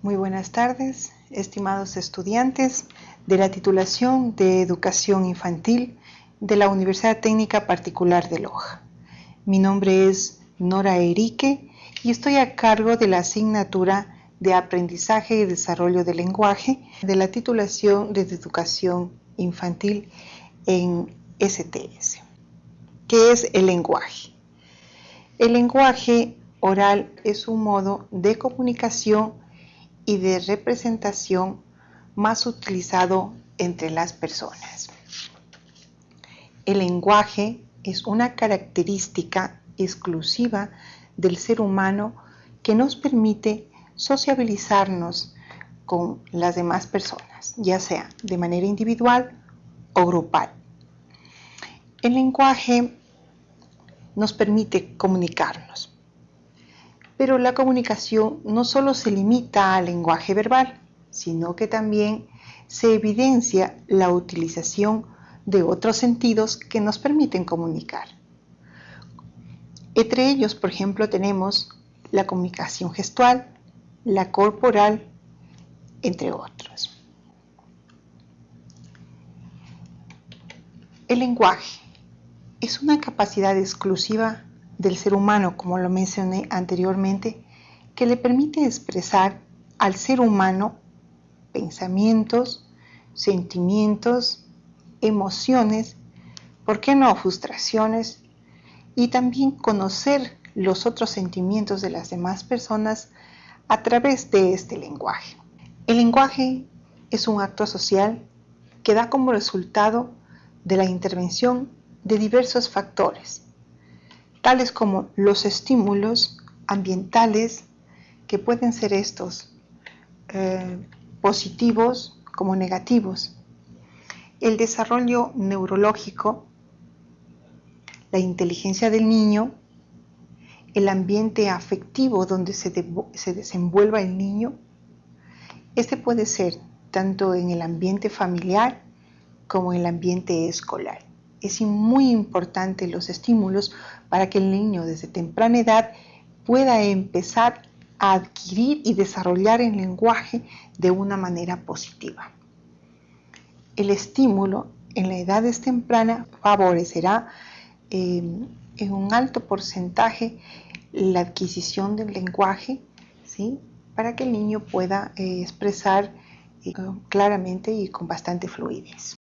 Muy buenas tardes, estimados estudiantes de la titulación de Educación Infantil de la Universidad Técnica Particular de Loja. Mi nombre es Nora Erique y estoy a cargo de la asignatura de Aprendizaje y Desarrollo del Lenguaje de la titulación de Educación Infantil en STS. ¿Qué es el lenguaje? El lenguaje oral es un modo de comunicación y de representación más utilizado entre las personas. El lenguaje es una característica exclusiva del ser humano que nos permite sociabilizarnos con las demás personas, ya sea de manera individual o grupal. El lenguaje nos permite comunicarnos, pero la comunicación no solo se limita al lenguaje verbal, sino que también se evidencia la utilización de otros sentidos que nos permiten comunicar. Entre ellos, por ejemplo, tenemos la comunicación gestual, la corporal, entre otros. El lenguaje es una capacidad exclusiva del ser humano, como lo mencioné anteriormente, que le permite expresar al ser humano pensamientos, sentimientos, emociones, ¿por qué no frustraciones? Y también conocer los otros sentimientos de las demás personas a través de este lenguaje. El lenguaje es un acto social que da como resultado de la intervención de diversos factores, tales como los estímulos ambientales, que pueden ser estos eh, positivos como negativos, el desarrollo neurológico, la inteligencia del niño, el ambiente afectivo donde se, se desenvuelva el niño. Este puede ser tanto en el ambiente familiar como en el ambiente escolar es muy importante los estímulos para que el niño desde temprana edad pueda empezar a adquirir y desarrollar el lenguaje de una manera positiva. El estímulo en la edad temprana favorecerá eh, en un alto porcentaje la adquisición del lenguaje, ¿sí? para que el niño pueda eh, expresar eh, claramente y con bastante fluidez.